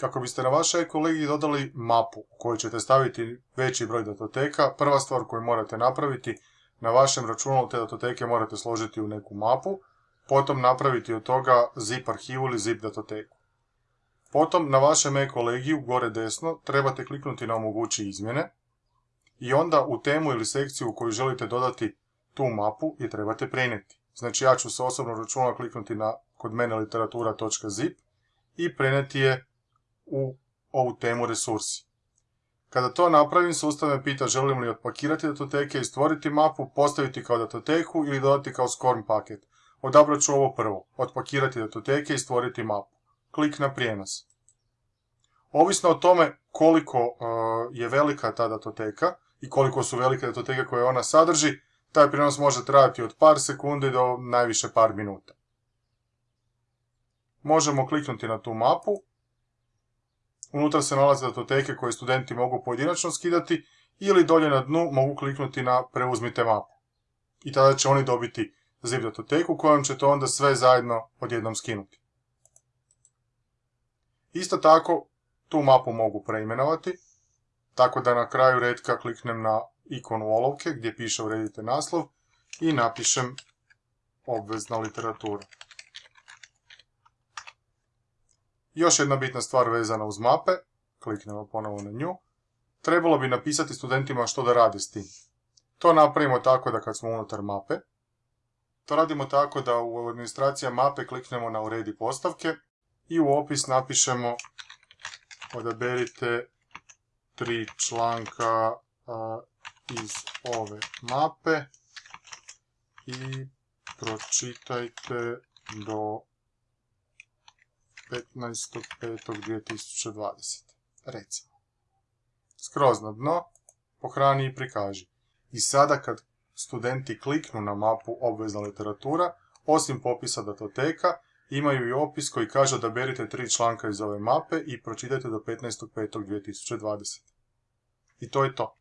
Kako biste na vašoj kolegiji dodali mapu u kojoj ćete staviti veći broj datoteka, prva stvar koju morate napraviti, na vašem računalu te datoteke morate složiti u neku mapu, potom napraviti od toga zip arhivu ili zip datoteku. Potom na vašem e-kolegiju, gore desno, trebate kliknuti na omogući izmjene i onda u temu ili sekciju u koju želite dodati tu mapu je trebate prenijeti. Znači ja ću se osobno računala kliknuti na kod mene literatura.zip i prenijeti je u ovu temu resursi. Kada to napravim, sustav me pita želim li otpakirati datoteke i stvoriti mapu, postaviti kao datoteku ili dodati kao SCORM paket. Odabrat ću ovo prvo, otpakirati datoteke i stvoriti mapu. Klik na prijenos. Ovisno o tome koliko e, je velika ta datoteka i koliko su velike datoteke koje ona sadrži, taj prijenos može trajati od par sekundi do najviše par minuta. Možemo kliknuti na tu mapu Unutra se nalaze datoteke koje studenti mogu pojedinačno skidati ili dolje na dnu mogu kliknuti na preuzmite mapu. I tada će oni dobiti zip datoteku kojom ćete onda sve zajedno odjednom skinuti. Isto tako, tu mapu mogu preimenovati, tako da na kraju redka kliknem na ikonu olovke gdje piše uredite naslov i napišem obvezna literatura. Još jedna bitna stvar vezana uz mape, kliknemo ponovo na nju, trebalo bi napisati studentima što da rade s tim. To napravimo tako da kad smo unutar mape, to radimo tako da u administracija mape kliknemo na uredi postavke i u opis napišemo odaberite tri članka iz ove mape i pročitajte do 15.5.2020. Recimo. Skroz na dno, pohrani i prikaži. I sada kad studenti kliknu na mapu obvezna literatura, osim popisa datoteka, imaju i opis koji kaže da berite tri članka iz ove mape i pročitajte do 15.5.2020. I to je to.